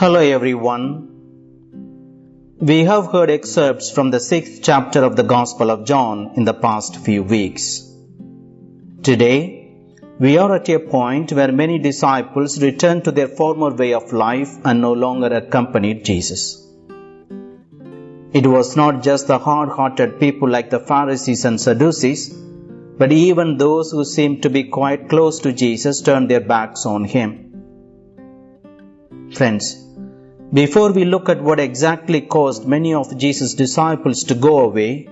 Hello everyone. We have heard excerpts from the sixth chapter of the Gospel of John in the past few weeks. Today, we are at a point where many disciples return to their former way of life and no longer accompanied Jesus. It was not just the hard hearted people like the Pharisees and Sadducees, but even those who seemed to be quite close to Jesus turned their backs on him. Friends, before we look at what exactly caused many of Jesus' disciples to go away,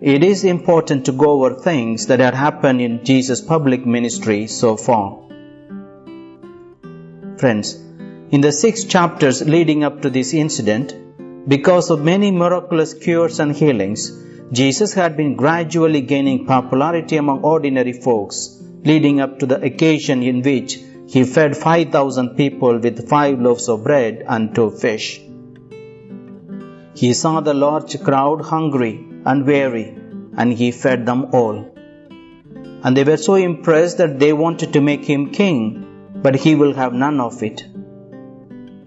it is important to go over things that had happened in Jesus' public ministry so far. Friends, in the six chapters leading up to this incident, because of many miraculous cures and healings, Jesus had been gradually gaining popularity among ordinary folks, leading up to the occasion in which he fed 5,000 people with five loaves of bread and two fish. He saw the large crowd hungry and weary, and he fed them all. And they were so impressed that they wanted to make him king, but he will have none of it.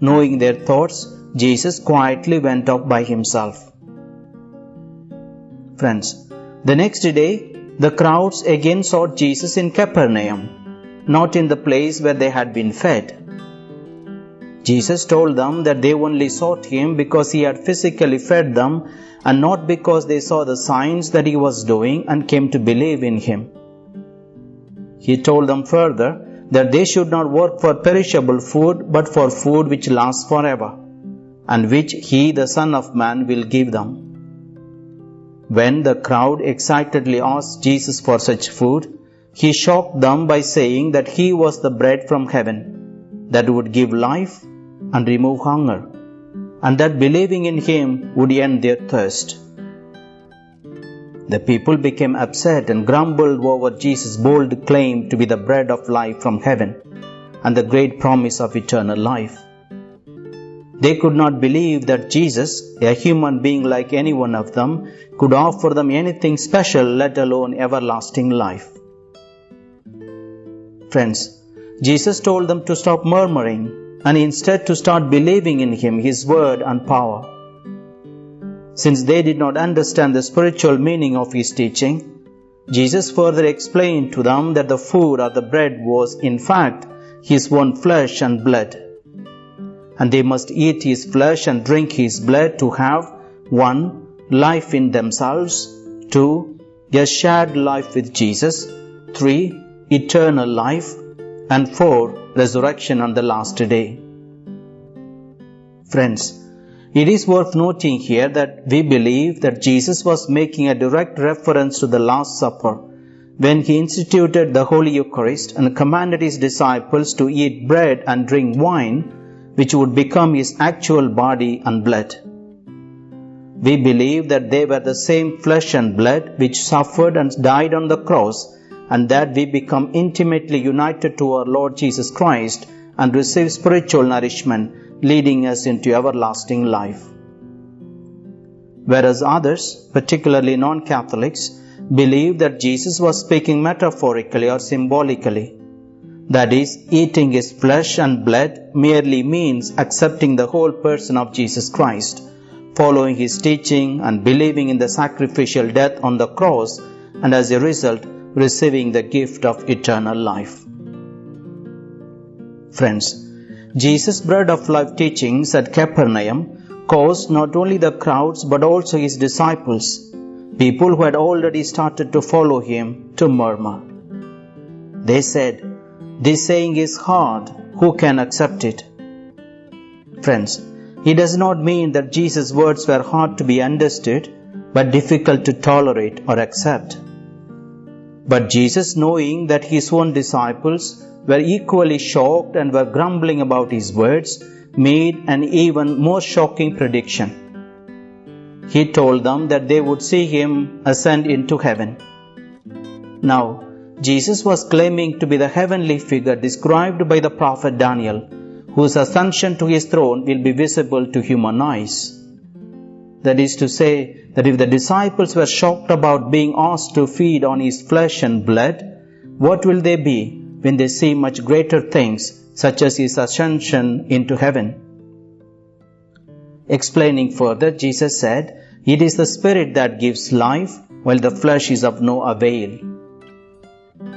Knowing their thoughts, Jesus quietly went off by himself. Friends, the next day, the crowds again sought Jesus in Capernaum, not in the place where they had been fed. Jesus told them that they only sought him because he had physically fed them and not because they saw the signs that he was doing and came to believe in him. He told them further that they should not work for perishable food but for food which lasts forever and which he, the Son of Man, will give them. When the crowd excitedly asked Jesus for such food, he shocked them by saying that he was the bread from heaven that would give life and remove hunger, and that believing in him would end their thirst. The people became upset and grumbled over Jesus' bold claim to be the bread of life from heaven and the great promise of eternal life. They could not believe that Jesus, a human being like any one of them, could offer them anything special, let alone everlasting life. Friends, Jesus told them to stop murmuring and instead to start believing in Him, His word and power. Since they did not understand the spiritual meaning of His teaching, Jesus further explained to them that the food or the bread was, in fact, His own flesh and blood. And they must eat His flesh and drink His blood to have 1. Life in themselves, 2. A shared life with Jesus, 3 eternal life, and 4. Resurrection on the last day. Friends, it is worth noting here that we believe that Jesus was making a direct reference to the Last Supper when he instituted the Holy Eucharist and commanded his disciples to eat bread and drink wine, which would become his actual body and blood. We believe that they were the same flesh and blood which suffered and died on the cross and that we become intimately united to our Lord Jesus Christ and receive spiritual nourishment, leading us into everlasting life. Whereas others, particularly non Catholics, believe that Jesus was speaking metaphorically or symbolically. That is, eating his flesh and blood merely means accepting the whole person of Jesus Christ, following his teaching and believing in the sacrificial death on the cross, and as a result, receiving the gift of eternal life. Friends, Jesus' bread of life teachings at Capernaum caused not only the crowds but also his disciples, people who had already started to follow him, to murmur. They said, This saying is hard, who can accept it? Friends, it does not mean that Jesus' words were hard to be understood but difficult to tolerate or accept. But Jesus, knowing that his own disciples were equally shocked and were grumbling about his words, made an even more shocking prediction. He told them that they would see him ascend into heaven. Now, Jesus was claiming to be the heavenly figure described by the prophet Daniel, whose ascension to his throne will be visible to human eyes. That is to say, that if the disciples were shocked about being asked to feed on his flesh and blood, what will they be when they see much greater things, such as his ascension into heaven? Explaining further, Jesus said, It is the Spirit that gives life, while the flesh is of no avail.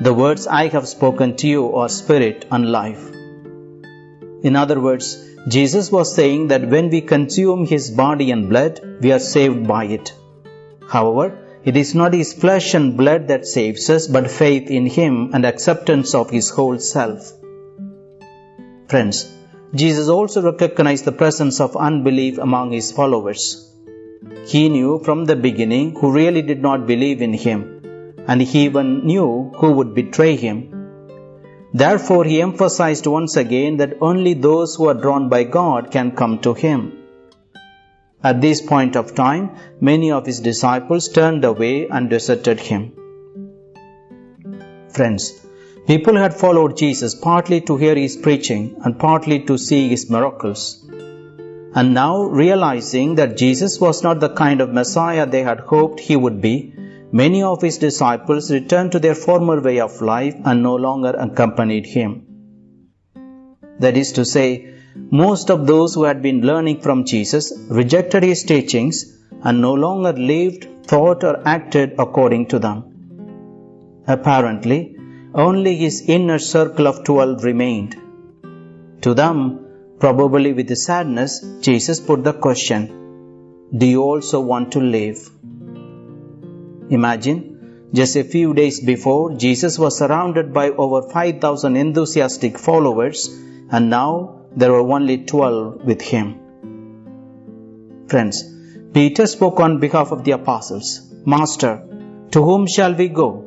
The words I have spoken to you are spirit and life. In other words, Jesus was saying that when we consume His body and blood, we are saved by it. However, it is not His flesh and blood that saves us, but faith in Him and acceptance of His whole self. Friends, Jesus also recognized the presence of unbelief among His followers. He knew from the beginning who really did not believe in Him, and He even knew who would betray Him Therefore, he emphasized once again that only those who are drawn by God can come to him. At this point of time, many of his disciples turned away and deserted him. Friends, people had followed Jesus partly to hear his preaching and partly to see his miracles. And now, realizing that Jesus was not the kind of Messiah they had hoped he would be, Many of his disciples returned to their former way of life and no longer accompanied him. That is to say, most of those who had been learning from Jesus rejected his teachings and no longer lived, thought, or acted according to them. Apparently, only his inner circle of twelve remained. To them, probably with sadness, Jesus put the question Do you also want to live? Imagine, just a few days before, Jesus was surrounded by over 5,000 enthusiastic followers, and now there were only 12 with him. Friends, Peter spoke on behalf of the apostles Master, to whom shall we go?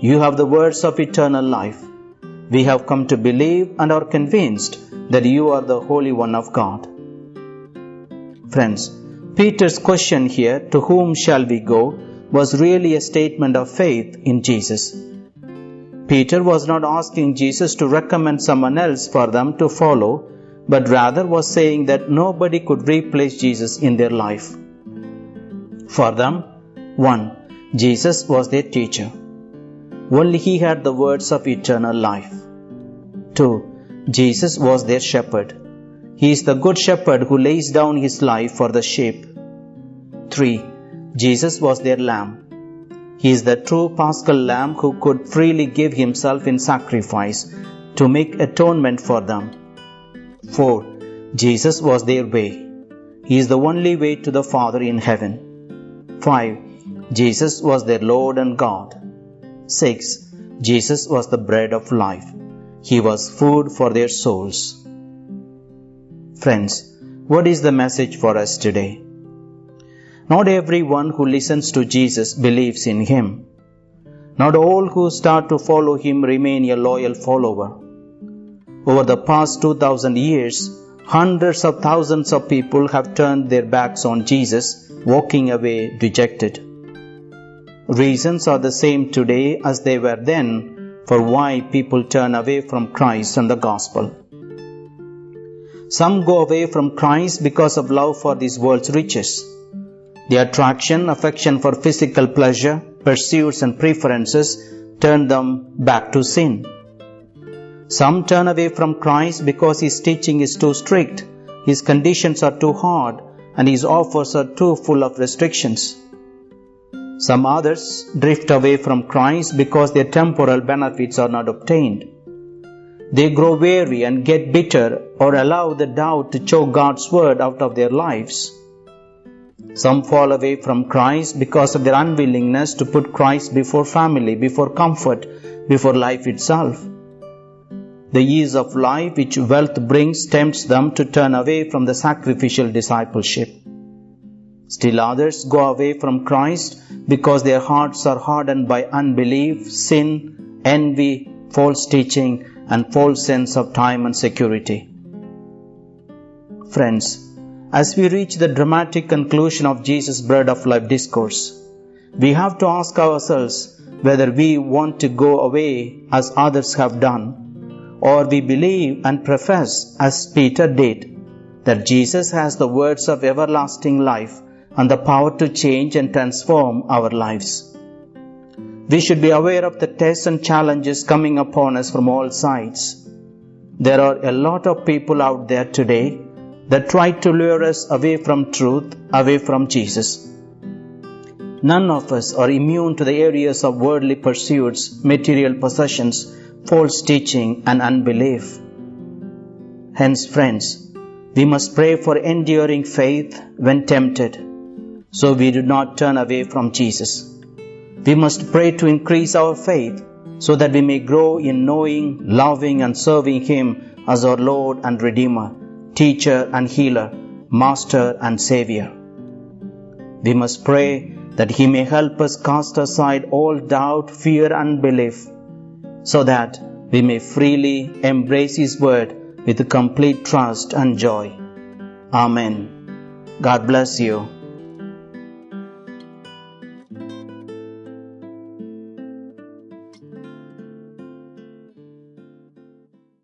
You have the words of eternal life. We have come to believe and are convinced that you are the Holy One of God. Friends, Peter's question here, to whom shall we go, was really a statement of faith in Jesus. Peter was not asking Jesus to recommend someone else for them to follow, but rather was saying that nobody could replace Jesus in their life. For them, 1. Jesus was their teacher. Only he had the words of eternal life. 2. Jesus was their shepherd. He is the good shepherd who lays down his life for the sheep. 3. Jesus was their lamb. He is the true paschal lamb who could freely give himself in sacrifice to make atonement for them. 4. Jesus was their way. He is the only way to the Father in heaven. 5. Jesus was their Lord and God. 6. Jesus was the bread of life. He was food for their souls. Friends, what is the message for us today? Not everyone who listens to Jesus believes in him. Not all who start to follow him remain a loyal follower. Over the past 2000 years, hundreds of thousands of people have turned their backs on Jesus, walking away dejected. Reasons are the same today as they were then for why people turn away from Christ and the gospel. Some go away from Christ because of love for this world's riches. The attraction, affection for physical pleasure, pursuits, and preferences turn them back to sin. Some turn away from Christ because his teaching is too strict, his conditions are too hard, and his offers are too full of restrictions. Some others drift away from Christ because their temporal benefits are not obtained. They grow weary and get bitter or allow the doubt to choke God's word out of their lives. Some fall away from Christ because of their unwillingness to put Christ before family, before comfort, before life itself. The ease of life which wealth brings tempts them to turn away from the sacrificial discipleship. Still others go away from Christ because their hearts are hardened by unbelief, sin, envy, false teaching, and false sense of time and security. Friends, as we reach the dramatic conclusion of Jesus' Bread of Life discourse, we have to ask ourselves whether we want to go away as others have done, or we believe and profess, as Peter did, that Jesus has the words of everlasting life and the power to change and transform our lives. We should be aware of the tests and challenges coming upon us from all sides. There are a lot of people out there today that try to lure us away from truth, away from Jesus. None of us are immune to the areas of worldly pursuits, material possessions, false teaching, and unbelief. Hence, friends, we must pray for enduring faith when tempted, so we do not turn away from Jesus. We must pray to increase our faith so that we may grow in knowing, loving, and serving Him as our Lord and Redeemer, Teacher and Healer, Master and Savior. We must pray that He may help us cast aside all doubt, fear, and belief, so that we may freely embrace His Word with complete trust and joy. Amen. God bless you.